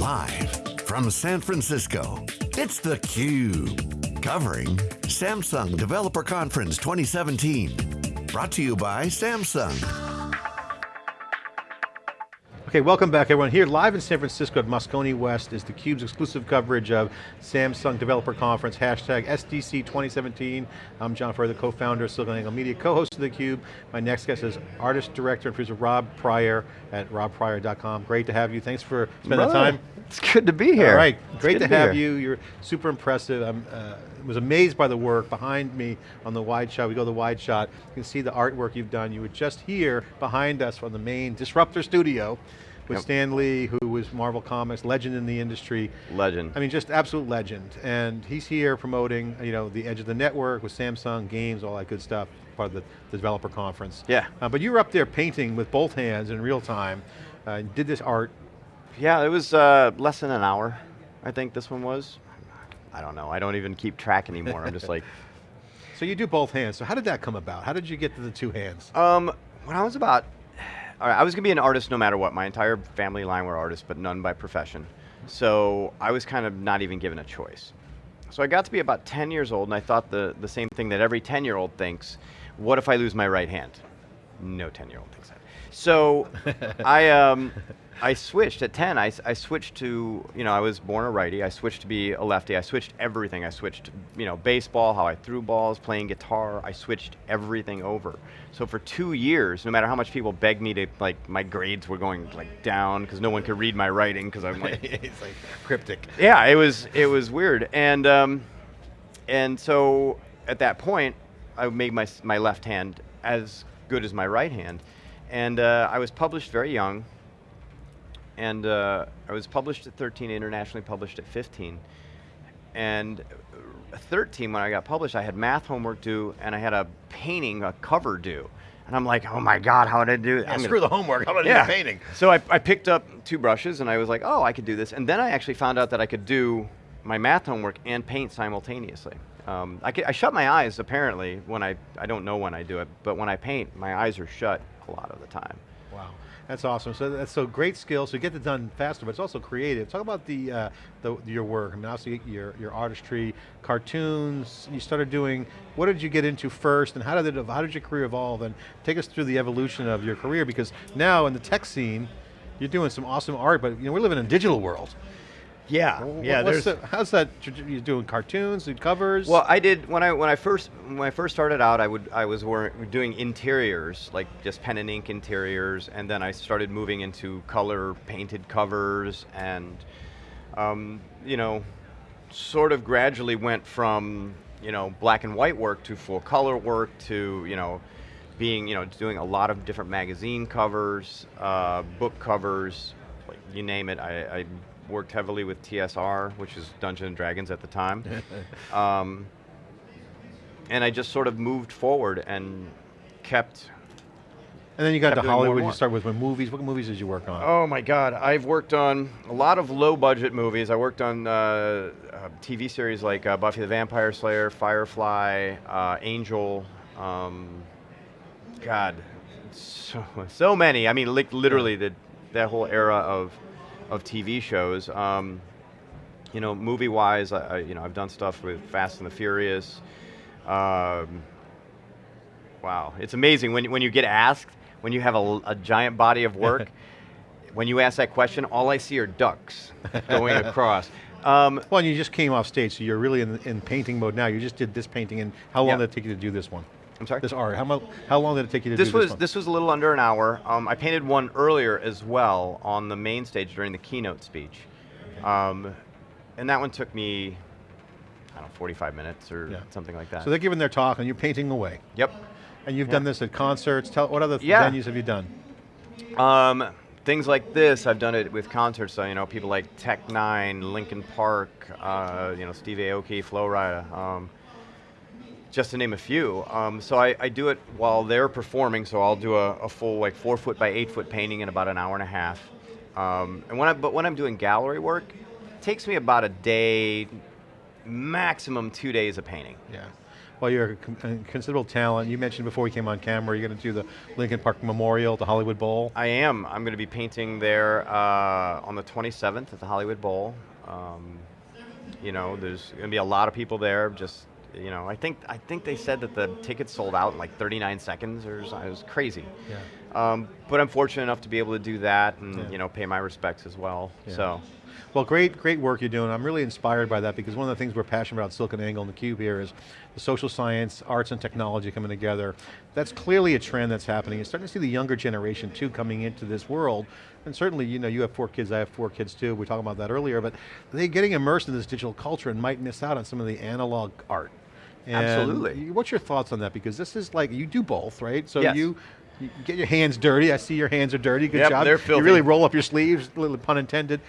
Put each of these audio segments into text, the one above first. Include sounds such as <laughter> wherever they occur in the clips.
Live from San Francisco, it's theCUBE. Covering Samsung Developer Conference 2017. Brought to you by Samsung. Okay, welcome back everyone. Here live in San Francisco at Moscone West is theCUBE's exclusive coverage of Samsung Developer Conference, hashtag SDC 2017. I'm John Furrier, the co-founder of SiliconANGLE Media, co-host of theCUBE. My next guest is artist, director, and producer Rob Prior at robprior.com. Great to have you, thanks for spending the time. It's good to be here. All right, it's great to, to have here. you. You're super impressive. I uh, was amazed by the work behind me on the wide shot. We go to the wide shot. You can see the artwork you've done. You were just here behind us from the main Disruptor studio with Yep. Stan Lee, who was Marvel Comics, legend in the industry. Legend. I mean, just absolute legend. And he's here promoting, you know, the edge of the network with Samsung games, all that good stuff, part of the, the developer conference. Yeah. Uh, but you were up there painting with both hands in real time, uh, and did this art. yeah, it was uh, less than an hour, I think this one was. I don't know, I don't even keep track anymore. I'm just like, <laughs> <laughs> So you do both hands. So how did that come about? How did you get to the two hands? um, when I was about, all right, I was gonna be an artist no matter what. My entire family line were artists, but none by profession. So I was kind of not even given a choice. So I got to be about 10 years old and I thought the, the same thing that every 10 year old thinks, what if I lose my right hand? No 10 year old thinks that. So <laughs> I, um, I switched at 10, I, I switched to, you know, I was born a righty, I switched to be a lefty, I switched everything. I switched, you know, baseball, how I threw balls, playing guitar, I switched everything over. So for two years, no matter how much people begged me to, like, my grades were going like down because no one could read my writing because I'm like, <laughs> it's like cryptic. yeah, it was it was weird, and um, and so at that point, I made my my left hand as good as my right hand, and uh, I was published very young, and uh, I was published at 13, internationally published at 15, and uh, 13 when I got published, I had math homework due, and I had a painting, a cover due, and I'm like, oh my god, how did I do? Yeah, I'm screw gonna- the homework, how about yeah. the painting? So I, I picked up two brushes and I was like, oh, I could do this. And then I actually found out that I could do my math homework and paint simultaneously. Um, I, could, I shut my eyes apparently when I, I don't know when I do it, but when I paint, my eyes are shut a lot of the time. Wow, that's awesome. So that's so great skill. So you get it done faster, but it's also creative. Talk about the, uh, the your work. I mean, obviously your your artistry, cartoons. You started doing. What did you get into first, and how did it? How did your career evolve? And take us through the evolution of your career because now in the tech scene, you're doing some awesome art. But you know, we're living in a digital world. Yeah, Wh- what's the- how's that? You doing cartoons and covers? Well, I did when I when I first when I first started out. I would I was doing interiors, like just pen and ink interiors, and then I started moving into color painted covers, and um, you know, sort of gradually went from you know black and white work to full color work to you know being you know doing a lot of different magazine covers, uh, book covers, like you name it. I, I worked heavily with TSR, which is Dungeons and Dragons at the time. <laughs> um, and I just sort of moved forward and kept. and then you got to doing more and Hollywood. You start with movies. What movies did you work on? Oh my God! I've worked on a lot of low-budget movies. I worked on uh, uh, TV series like uh, Buffy the Vampire Slayer, Firefly, uh, Angel. Um, God, so so many. I mean, like literally the that whole era of of TV shows. Um, you know, movie-wise, I, I, you know, I've done stuff with Fast and the Furious. Um, wow, it's amazing when when you get asked when you have a, a giant body of work. <laughs> when you ask that question, all I see are ducks going <laughs> across. Um, Well, and you just came off stage, so you're really in, in painting mode now. You just did this painting, and how long Yeah. did it take you to do this one? I'm sorry. This art. How, mo- how long did it take you to This do was this one? this was a little under an hour. Um, I painted one earlier as well on the main stage during the keynote speech, um, and that one took me, I don't know, 45 minutes or Yeah. something like that. so they're giving their talk, and you're painting away. yep. And you've Yeah. done this at concerts. Tell what other Yeah. venues have you done? Um, things like this, I've done it with concerts. So you know, people like Tech N9ne, Linkin Park, uh, you know, Steve Aoki, Flo Rida, um, just to name a few. Um, so I, I do it while they're performing. So I'll do a, a full like four foot by eight foot painting in about an hour and a half. Um, and when I, but when I'm doing gallery work, it takes me about a day, maximum two days of painting. Yeah. Well, you're a considerable talent. You mentioned before we came on camera, you're going to do the Linkin Park Memorial, the Hollywood Bowl. I am. I'm going to be painting there uh, on the 27th at the Hollywood Bowl. Um, you know, there's going to be a lot of people there. Just you know, I think I think they said that the tickets sold out in like 39 seconds or something. It was crazy. Yeah. Um, but I'm fortunate enough to be able to do that and Yeah. you know pay my respects as well. Yeah. So Well, great, great work you're doing. I'm really inspired by that because one of the things we're passionate about at SiliconANGLE and the Cube here is the social science, arts and technology coming together. That's clearly a trend that's happening. You're starting to see the younger generation too coming into this world. And certainly, you know, you have four kids, I have four kids too, we were talking about that earlier, but they're getting immersed in this digital culture and might miss out on some of the analog art. Absolutely. What's your thoughts on that? Because this is like, you do both, right? So Yes. you, you get your hands dirty. I see your hands are dirty. Good Yep, job. they're filthy. You really roll up your sleeves, little pun intended.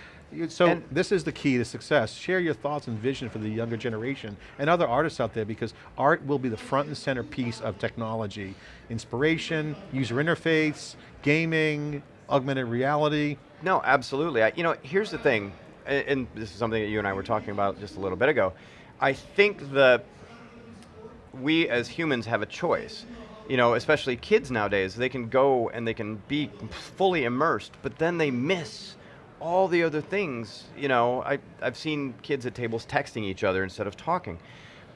So And- this is the key to success. Share your thoughts and vision for the younger generation and other artists out there because art will be the front and center piece of technology. Inspiration, user interface, gaming, augmented reality. No, absolutely. I, you know, here's the thing, and, and this is something that you and I were talking about just a little bit ago. I think that we as humans have a choice. You know, especially kids nowadays, they can go and they can be fully immersed, but then they miss all the other things. You know, I, I've seen kids at tables texting each other instead of talking.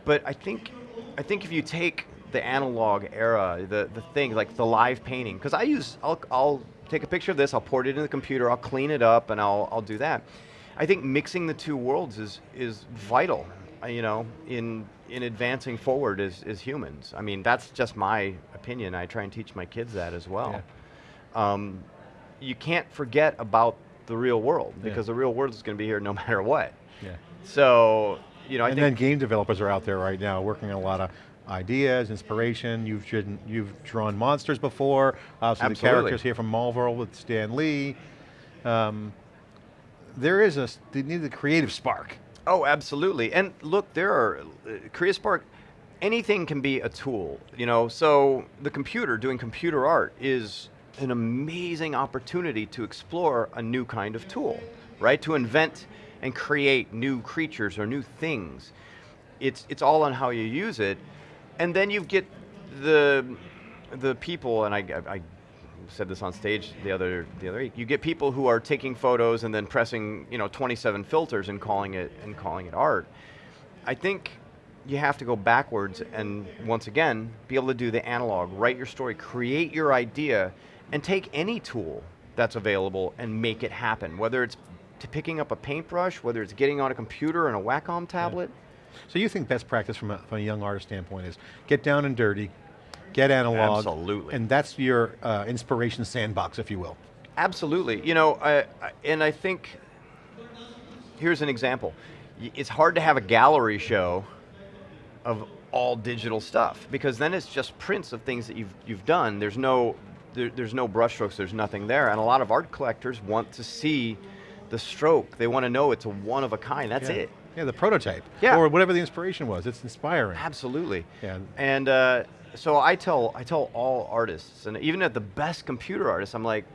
But I think, I think if you take the analog era, the, the thing like the live painting, because I use, I'll, I'll take a picture of this, I'll port it in the computer, I'll clean it up, and I'll, I'll do that. I think mixing the two worlds is, is vital, uh, you know, in, in advancing forward as, as humans. I mean, that's just my opinion. I try and teach my kids that as well. Um, you can't forget about the real world Yeah. because the real world is going to be here no <laughs> matter what. Yeah. So, you know, I and then game developers are out there right now working on a lot of ideas, inspiration. You've driven, you've drawn monsters before. Obviously the Absolutely. characters here from Marvel with Stan Lee. Um, there is a, they need the creative spark. Oh, absolutely. And look, there are uh, CreaSpark. Anything can be a tool, you know. So the computer doing computer art is an amazing opportunity to explore a new kind of tool, right? To invent and create new creatures or new things. It's it's all on how you use it, and then you get the the people, and I, I, I said this on stage the other the other week. You get people who are taking photos and then pressing you know 27 filters and calling it and calling it art. I think you have to go backwards and once again be able to do the analog, write your story, create your idea, and take any tool that's available and make it happen. Whether it's to picking up a paintbrush, whether it's getting on a computer and a Wacom tablet. So you think best practice from a, from a young artist standpoint is get down and dirty, get analog. Absolutely. And that's your uh, inspiration sandbox, if you will. Absolutely. You know, I, I, and I think here's an example. It's hard to have a gallery show of all digital stuff because then it's just prints of things that you've you've done. There's no there, there's no brushstrokes. There's nothing there, and a lot of art collectors want to see the stroke. They want to know it's a one of a kind. That's yeah. it. Yeah, the prototype. Yeah. Or whatever the inspiration was. It's inspiring. Absolutely. Yeah. And uh, so I tell I tell all artists, and even at the best computer artists, I'm like,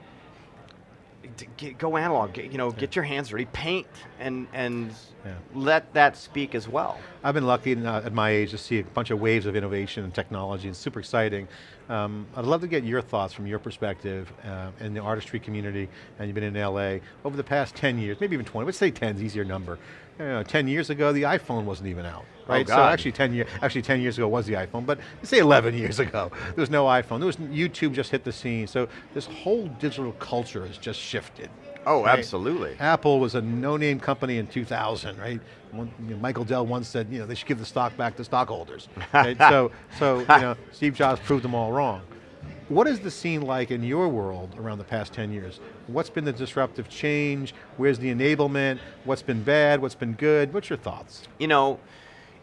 get, go analog. Get, you know, get your hands dirty, paint, and and Yeah. let that speak as well. I've been lucky uh, at my age to see a bunch of waves of innovation and technology. It's super exciting. Um, I'd love to get your thoughts from your perspective uh, in the artistry community, and you've been in LA, over the past 10 years, maybe even 20, let's say 10 is easier number. You know, 10 years ago, the iPhone wasn't even out, right? so God. actually 10, year, actually 10 years ago was the iPhone, but say 11 years ago, <laughs> there was no iPhone. There was YouTube just hit the scene. So this whole digital culture has just shifted. Oh, right? absolutely. Apple was a no-name company in 2000, right? One, you know, Michael Dell once said, you know, they should give the stock back to stockholders. right? So, <laughs> so you know, Steve Jobs proved them all wrong. What is the scene like in your world around the past 10 years? What's been the disruptive change? Where's the enablement? What's been bad? What's been good? What's your thoughts? You know,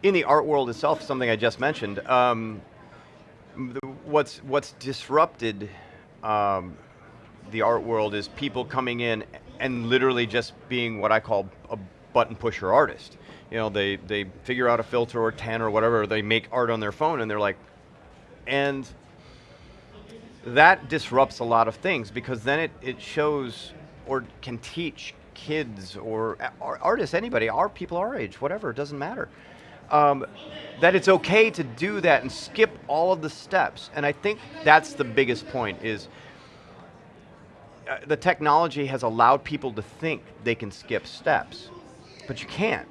in the art world itself, something I just mentioned. Um, the- what's what's disrupted um, the art world is people coming in and literally just being what I call a button pusher artist. You know, they they figure out a filter or ten or whatever. They make art on their phone and they're like, and that disrupts a lot of things because then it, it shows or can teach kids or, artists, anybody, our people our age, whatever, it doesn't matter. um, that it's okay to do that and skip all of the steps. And I think that's the biggest point is the technology has allowed people to think they can skip steps, but you can't.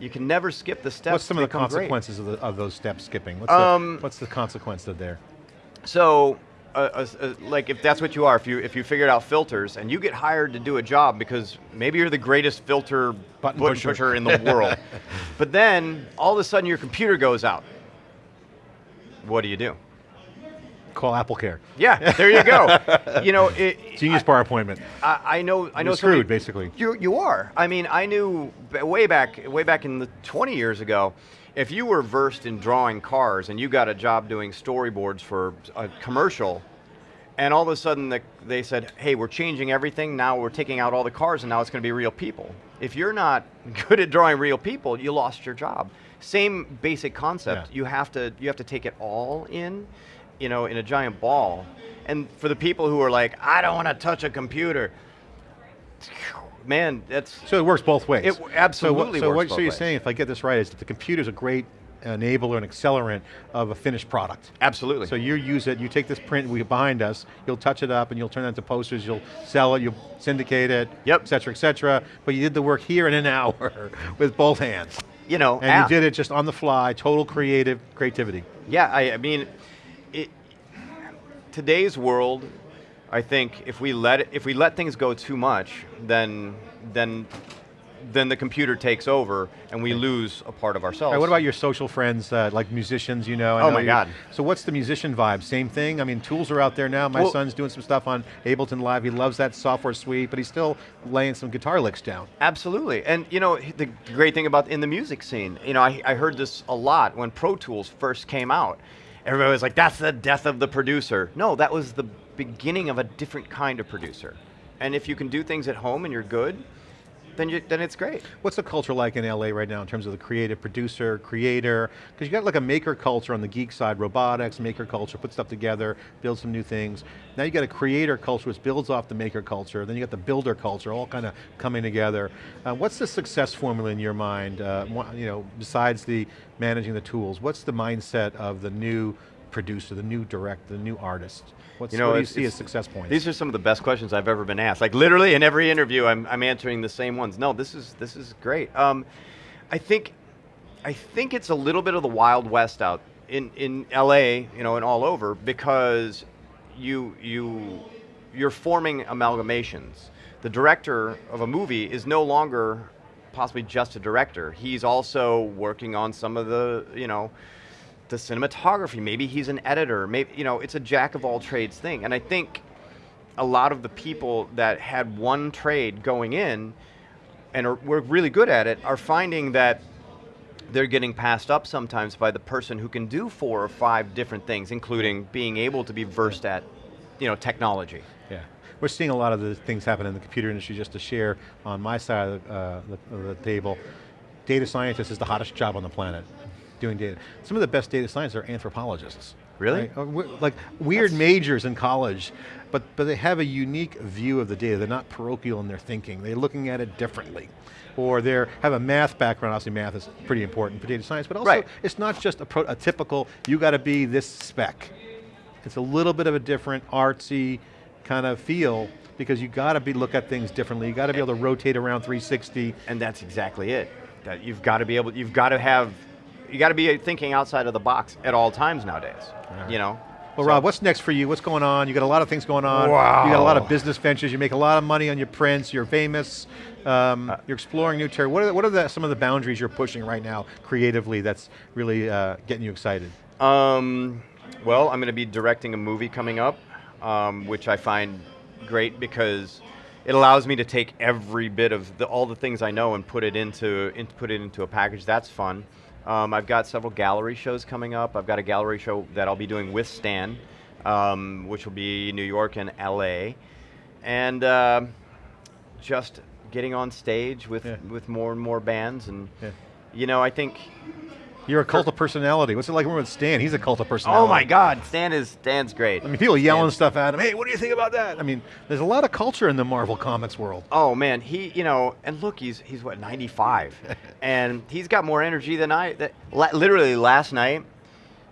You can never skip the steps. What's some to of the consequences of, the, of those steps skipping? What's, Um, the, what's the consequence of there? So, uh, uh, uh, like if that's what you are, if you if you figured out filters and you get hired to do a job because maybe you're the greatest filter Button button pusher. pusher in the world, <laughs> but then all of a sudden your computer goes out. What do you do? Call Apple Care. Yeah, there you go. <laughs> you know, it, Genius bar appointment. I, I know. I know. Screwed, somebody- basically. You you are. I mean, I knew way back way back in the 20 years ago. If you were versed in drawing cars and you got a job doing storyboards for a commercial, and all of a sudden the, they said, "Hey, we're changing everything. Now we're taking out all the cars, and now it's going to be real people." If you're not <laughs> good at drawing real people, you lost your job. Same basic concept. Yeah. You have to you have to take it all in, you know, in a giant ball. And for the people who are like, "I don't want to touch a computer," man, that's So it works both ways. It absolutely So, what, so, what, so you're ways. saying, if I get this right, is that the computer's a great enabler and accelerant of a finished product. absolutely. So you use it, you take this print we behind us, you'll touch it up and you'll turn it into posters, you'll sell it, you'll syndicate it, Yep. et cetera, et cetera. But you did the work here in an <laughs> hour with both hands. you know, And ah, you did it just on the fly, total creative creativity. Yeah, I, I mean, today's world, I think if we let it, if we let things go too much, then then then the computer takes over and we lose a part of ourselves. Right, what about your social friends, uh, like musicians, you know? I Oh know my God. So what's the musician vibe? Same thing? I mean, tools are out there now. My Well- son's doing some stuff on Ableton Live. He loves that software suite, but he's still laying some guitar licks down. Absolutely, and you know the great thing about in the music scene, you know, I, I heard this a lot when Pro Tools first came out. Everybody was like, "That's the death of the producer." No, that was the beginning of a different kind of producer. And if you can do things at home and you're good, then you, then it's great. What's the culture like in LA right now in terms of the creative producer, creator? Because you got like a maker culture on the geek side, robotics, maker culture, put stuff together, build some new things. Now you got a creator culture which builds off the maker culture, then you got the builder culture, all kind of coming together. Uh, what's the success formula in your mind, uh, you know, besides the managing the tools? What's the mindset of the new producer, the new director, the new artist? What's, You know, what do you see as success points? These are some of the best questions I've ever been asked. Like literally in every interview, I'm, I'm answering the same ones. No, this is this is great. Um, I think I think it's a little bit of the wild west out in in LA, you know, and all over because you you you're forming amalgamations. The director of a movie is no longer possibly just a director. He's also working on some of the, you know, the cinematography. Maybe he's an editor. Maybe you know, it's a jack of all trades thing. And I think a lot of the people that had one trade going in and are, were really good at it are finding that they're getting passed up sometimes by the person who can do four or five different things, including being able to be versed at, you know, technology. Yeah, we're seeing a lot of the things happen in the computer industry. Just to share on my side of the, uh, the, of the table, data scientist is the hottest job on the planet, doing data. Some of the best data scientists are anthropologists. Really? right? Uh, Like weird majors in college, but but they have a unique view of the data. They're not parochial in their thinking. They're looking at it differently. Or they have a math background, obviously math is pretty important for data science, but also Right. it's not just a, pro, a typical, you got to be this spec. It's a little bit of a different artsy kind of feel because you got to be look at things differently. You got to be able to rotate around 360. And that's exactly it. That you've got to be able, you've got to have, you got to be thinking outside of the box at all times nowadays. You know. Well, So- Rob, what's next for you? What's going on? You got a lot of things going on. Wow. You got a lot of business ventures. You make a lot of money on your prints. You're famous. Um, you're exploring new territory. What are, the, what are the, some of the boundaries you're pushing right now creatively that's really uh, getting you excited? Um, well, I'm going to be directing a movie coming up, um, which I find great because it allows me to take every bit of the, all the things I know and put it into, in, put it into a package. That's fun. Um, I've got several gallery shows coming up. I've got a gallery show that I'll be doing with Stan, um, which will be New York and LA, and uh, just getting on stage with Yeah. with more and more bands and Yeah. you know I think You're a cult of personality. What's it like with Stan? He's a cult of personality. Oh my God, Stan is Stan's great. I mean, people yelling Stan- stuff at him. Hey, what do you think about that? I mean, there's a lot of culture in the Marvel Comics world. Oh man, he you know, and look, he's he's what 95, <laughs> and he's got more energy than I. That, literally last night,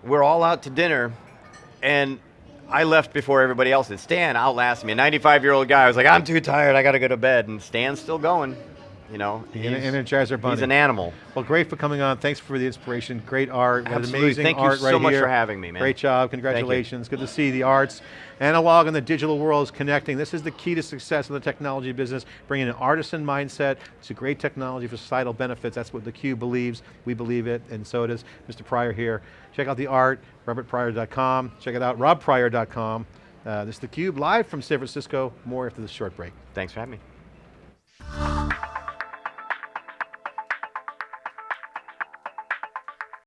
we're all out to dinner, and I left before everybody else did. Stan outlasted me, a 95 year old guy. I was like, I'm too tired, I got to go to bed, and Stan's still going. You know, The he's, Energizer Bunny. he's an animal. Well, great for coming on. Thanks for the inspiration. Great art. Absolutely. Amazing Thank you art so right much here. for having me, man. Great job. Congratulations. Good to see the arts, analog and the digital worlds connecting. This is the key to success in the technology business, bringing an artisan mindset to great technology for societal benefits. That's what theCUBE believes. We believe it, and so does Mr. Prior here. Check out the art, robertprior.com. Check it out, robprior.com. Uh, this is theCUBE live from San Francisco. More after this short break. Thanks for having me.